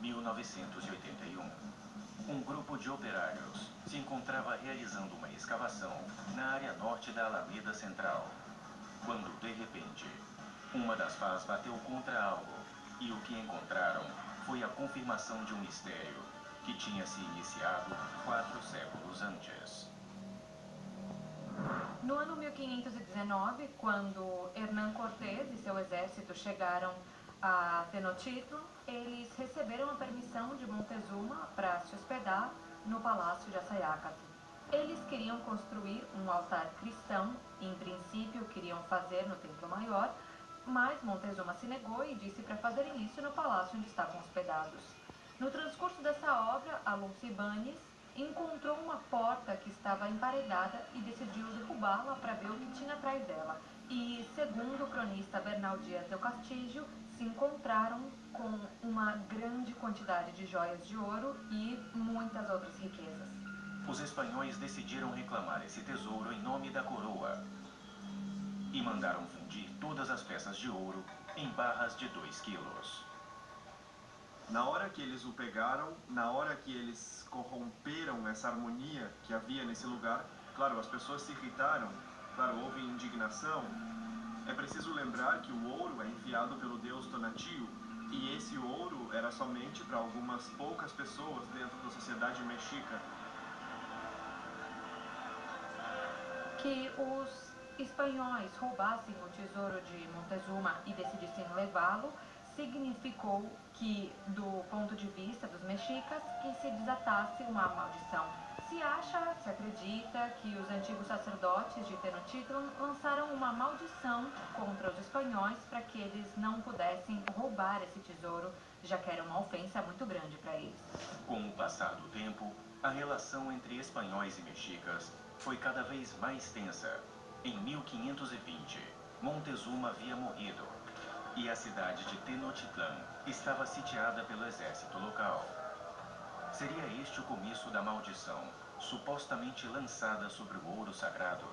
1981. Um grupo de operários se encontrava realizando uma escavação na área norte da Alameda Central, quando, de repente, uma das pás bateu contra algo e o que encontraram foi a confirmação de um mistério que tinha se iniciado quatro séculos antes. No ano 1519, quando Hernán Cortés e seu exército chegaram a Tenochtitlan, eles receberam a permissão de Montezuma para se hospedar no palácio de Assayacatl. Eles queriam construir um altar cristão, em princípio queriam fazer no Templo Maior, mas Montezuma se negou e disse para fazerem isso no palácio onde estavam hospedados. No transcurso dessa obra, Alonso Ibanes encontrou uma porta que estava emparedada e decidiu derrubá-la para ver o que tinha atrás dela. E, segundo o cronista Bernal Dias del Castillo, se encontraram com uma grande quantidade de joias de ouro e muitas outras riquezas. Os espanhóis decidiram reclamar esse tesouro em nome da coroa e mandaram fundir todas as peças de ouro em barras de 2 quilos. Na hora que eles o pegaram, na hora que eles corromperam essa harmonia que havia nesse lugar, claro, as pessoas se irritaram, claro, houve indignação. É preciso lembrar que o ouro é enviado pelo deus Tonatiuh, e esse ouro era somente para algumas poucas pessoas dentro da sociedade mexica. Que os espanhóis roubassem o tesouro de Montezuma e decidissem levá-lo, significou que, do ponto de vista dos mexicas, que se desatasse uma maldição. Se acha, se acredita que os antigos sacerdotes de Tenochtitlan lançaram uma maldição contra os espanhóis para que eles não pudessem roubar esse tesouro, já que era uma ofensa muito grande para eles. Com o passar do tempo, a relação entre espanhóis e mexicas foi cada vez mais tensa. Em 1520, Montezuma havia morrido e a cidade de Tenochtitlan estava sitiada pelo exército local. Seria este o começo da maldição, supostamente lançada sobre o ouro sagrado?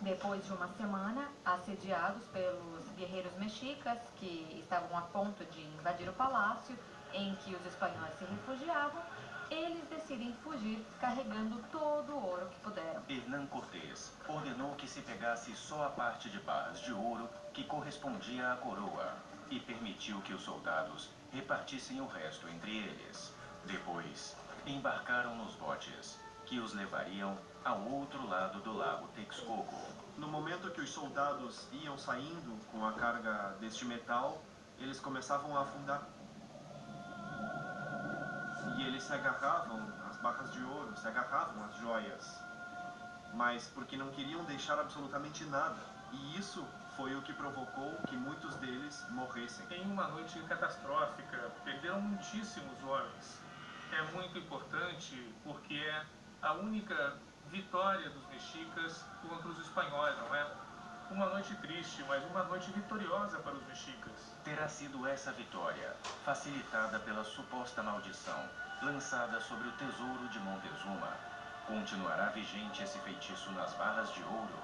Depois de uma semana, assediados pelos guerreiros mexicas que estavam a ponto de invadir o palácio em que os espanhóis se refugiavam, eles decidem fugir carregando todo o ouro que puderam. Hernán Cortés ordenou que se pegasse só a parte de barras de ouro que correspondia à coroa e permitiu que os soldados repartissem o resto entre eles. Depois, embarcaram nos botes, que os levariam ao outro lado do lago Texcoco. No momento que os soldados iam saindo com a carga deste metal, eles começavam a afundar e eles se agarravam às barras de ouro, se agarravam às joias, mas porque não queriam deixar absolutamente nada. E isso foi o que provocou que muitos deles morressem. Em uma noite catastrófica, perderam muitíssimos homens. É muito importante porque é a única vitória dos mexicas contra os espanhóis, não é? Uma noite triste, mas uma noite vitoriosa para os mexicas. Terá sido essa vitória, facilitada pela suposta maldição lançada sobre o tesouro de Montezuma. Continuará vigente esse feitiço nas barras de ouro?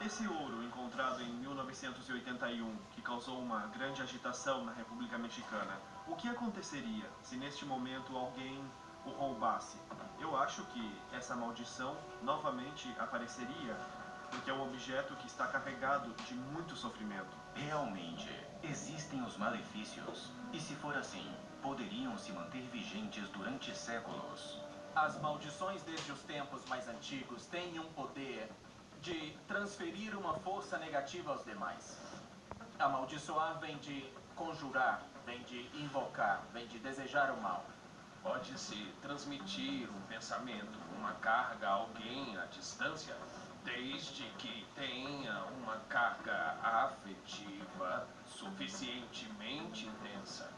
Esse ouro, encontrado em 1981, que causou uma grande agitação na República Mexicana, o que aconteceria se neste momento alguém o roubasse? Eu acho que essa maldição novamente apareceria porque é um objeto que está carregado de muito sofrimento. Realmente, existem os malefícios. E se for assim, poderiam se manter vigentes durante séculos. As maldições desde os tempos mais antigos têm um poder de transferir uma força negativa aos demais. Amaldiçoar vem de conjurar, vem de invocar, vem de desejar o mal. Pode-se transmitir um pensamento, uma carga a alguém à distância desde que tenha uma carga afetiva suficientemente intensa.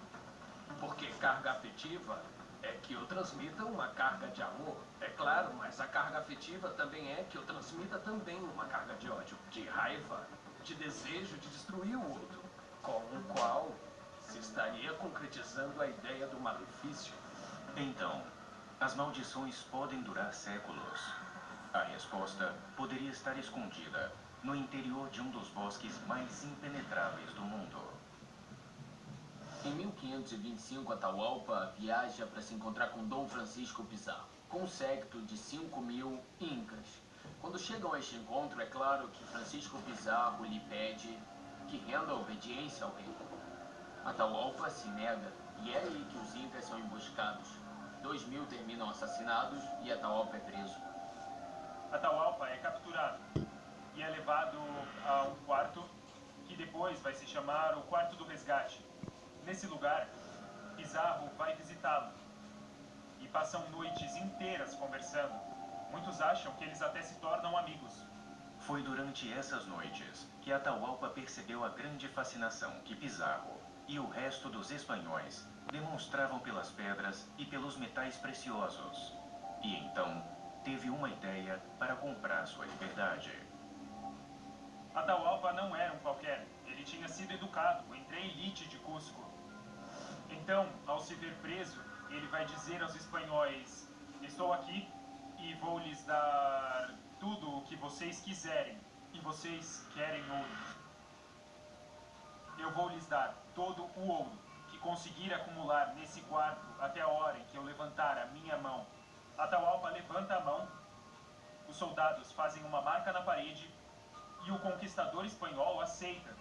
Porque carga afetiva é que eu transmita uma carga de amor, é claro, mas a carga afetiva também é que eu transmita também uma carga de ódio, de raiva, de desejo de destruir o outro, com o qual se estaria concretizando a ideia do malefício. Então, as maldições podem durar séculos. A resposta poderia estar escondida no interior de um dos bosques mais impenetráveis do mundo. Em 1525, Atahualpa viaja para se encontrar com Dom Francisco Pizarro, com um séquito de 5 mil incas. Quando chegam a este encontro, é claro que Francisco Pizarro lhe pede que renda obediência ao rei. Atahualpa se nega e é aí que os incas são emboscados. Dois mil terminam assassinados e Atahualpa é preso. Atahualpa é capturado e é levado a um quarto que depois vai se chamar o Quarto do Resgate. Nesse lugar, Pizarro vai visitá-lo e passam noites inteiras conversando. Muitos acham que eles até se tornam amigos. Foi durante essas noites que Atahualpa percebeu a grande fascinação que Pizarro e o resto dos espanhóis demonstravam pelas pedras e pelos metais preciosos. E então teve uma ideia para comprar sua liberdade. Atahualpa não era um qualquer. Ele tinha sido educado entre a elite de Cusco. Então, ao se ver preso, ele vai dizer aos espanhóis: Estou aqui vou lhes dar tudo o que vocês quiserem. E vocês querem ouro. Eu vou lhes dar todo o ouro que conseguir acumular nesse quarto até a hora em que eu levantar a minha mão. Atahualpa levanta a mão, os soldados fazem uma marca na parede e o conquistador espanhol aceita.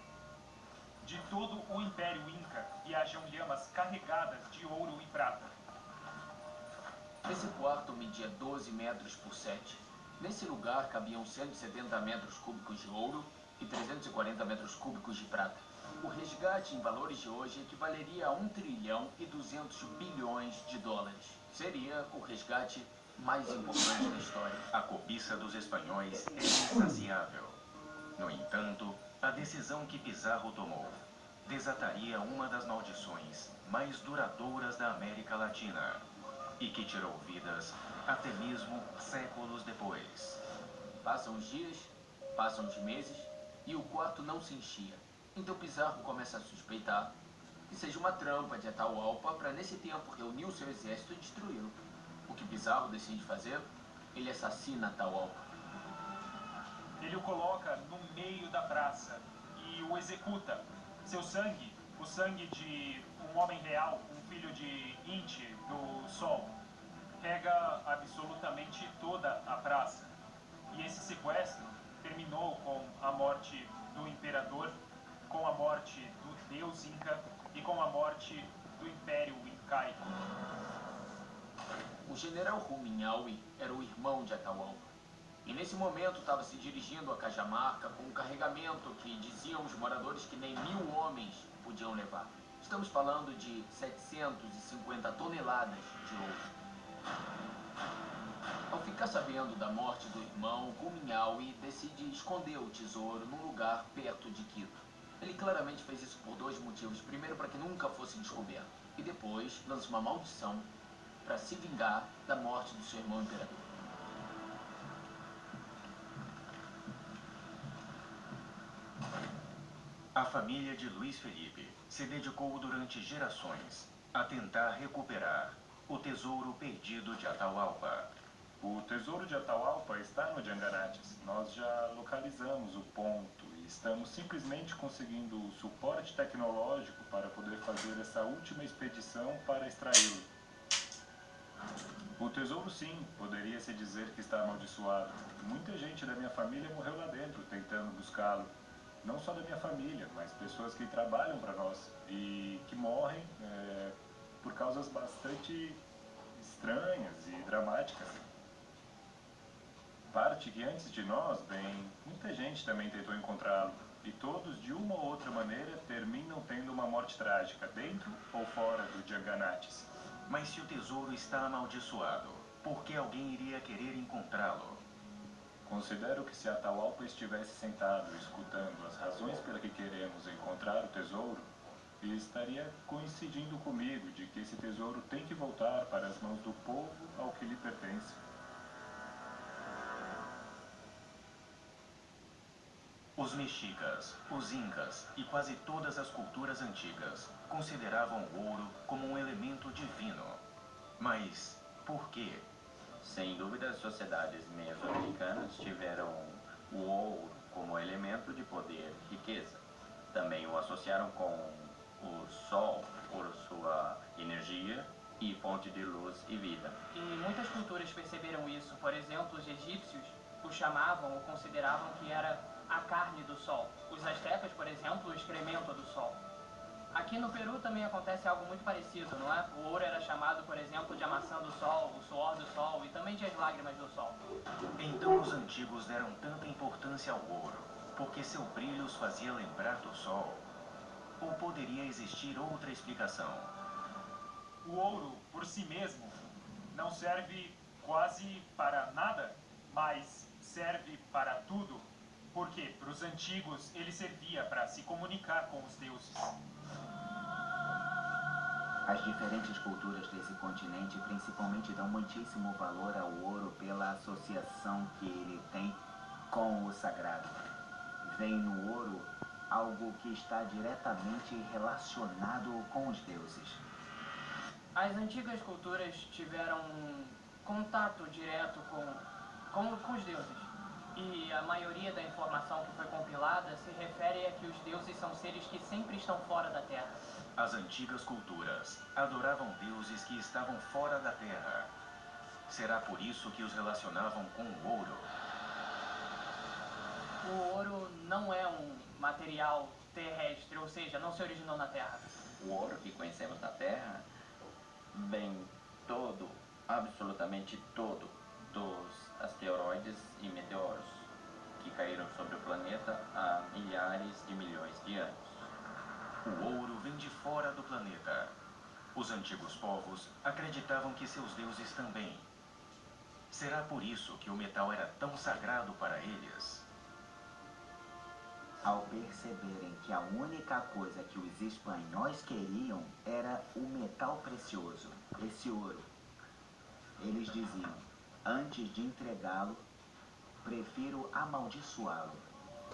De todo o Império Inca viajam lhamas carregadas de ouro e prata. Esse quarto media 12 metros por 7. Nesse lugar cabiam 170 metros cúbicos de ouro e 340 metros cúbicos de prata. O resgate em valores de hoje equivaleria a 1 trilhão e 200 bilhões de dólares. Seria o resgate mais importante da história. A cobiça dos espanhóis é insaciável. No entanto, a decisão que Pizarro tomou desataria uma das maldições mais duradouras da América Latina e que tirou vidas até mesmo séculos depois. Passam os dias, passam os meses e o quarto não se enchia. Então Pizarro começa a suspeitar que seja uma trampa de Atahualpa para nesse tempo reunir o seu exército e destruí-lo. O que Pizarro decide fazer? Ele assassina Atahualpa. Ele o coloca no meio da praça e o executa. Seu sangue, o sangue de um homem real, um filho de Inti, do Sol, rega absolutamente toda a praça. E esse sequestro terminou com a morte do imperador, com a morte do deus Inca e com a morte do Império Incaico. O general Ruminhaui era o irmão de Atahualpa. E nesse momento estava se dirigindo a Cajamarca com um carregamento que diziam os moradores que nem mil homens podiam levar. Estamos falando de 750 toneladas de ouro. Ao ficar sabendo da morte do irmão, Ruminhaui decide esconder o tesouro num lugar perto de Quito. Ele claramente fez isso por dois motivos. Primeiro, para que nunca fosse descoberto. E depois, lança uma maldição para se vingar da morte do seu irmão imperador. A família de Luiz Felipe se dedicou durante gerações a tentar recuperar o tesouro perdido de Atahualpa. O tesouro de Atahualpa está no Jangarates. Nós já localizamos o ponto e estamos simplesmente conseguindo o suporte tecnológico para poder fazer essa última expedição para extraí-lo. O tesouro sim, poderia se dizer que está amaldiçoado. Muita gente da minha família morreu lá dentro tentando buscá-lo. Não só da minha família, mas pessoas que trabalham para nós e que morrem é, por causas bastante estranhas e dramáticas. Parte que antes de nós, bem, muita gente também tentou encontrá-lo. E todos, de uma ou outra maneira, terminam tendo uma morte trágica, dentro ou fora do Janganates. Mas se o tesouro está amaldiçoado, por que alguém iria querer encontrá-lo? Considero que se Atahualpa estivesse sentado escutando as razões pela que queremos encontrar o tesouro, ele estaria coincidindo comigo de que esse tesouro tem que voltar para as mãos do povo ao que lhe pertence. Os mexicas, os incas e quase todas as culturas antigas consideravam o ouro como um elemento divino. Mas por quê? Sem dúvida, as sociedades mesoamericanas tiveram o ouro como elemento de poder e riqueza. Também o associaram com o sol por sua energia e fonte de luz e vida. E muitas culturas perceberam isso. Por exemplo, os egípcios o chamavam ou consideravam que era a carne do sol. Os astecas, por exemplo, o excremento do sol. Aqui no Peru também acontece algo muito parecido, não é? O ouro era chamado, por exemplo, de a maçã do sol, o suor do sol e também de as lágrimas do sol. Então os antigos deram tanta importância ao ouro, porque seu brilho os fazia lembrar do sol. Ou poderia existir outra explicação? O ouro, por si mesmo, não serve quase para nada, mas serve para tudo. Porque para os antigos ele servia para se comunicar com os deuses. As diferentes culturas desse continente principalmente dão muitíssimo valor ao ouro pela associação que ele tem com o sagrado. Vem no ouro algo que está diretamente relacionado com os deuses. As antigas culturas tiveram um contato direto com, com, com os deuses. E a maioria da informação que foi compilada se refere a que os deuses são seres que sempre estão fora da Terra. As antigas culturas adoravam deuses que estavam fora da terra. Será por isso que os relacionavam com o ouro? O ouro não é um material terrestre, ou seja, não se originou na Terra. O ouro que conhecemos na Terra vem todo, absolutamente todo, dos asteroides e meteoros que caíram sobre o planeta há milhares de milhões de anos. O ouro vem de fora do planeta. Os antigos povos acreditavam que seus deuses também. Será por isso que o metal era tão sagrado para eles? Ao perceberem que a única coisa que os espanhóis queriam era o metal precioso, esse ouro, eles diziam: antes de entregá-lo, prefiro amaldiçoá-lo.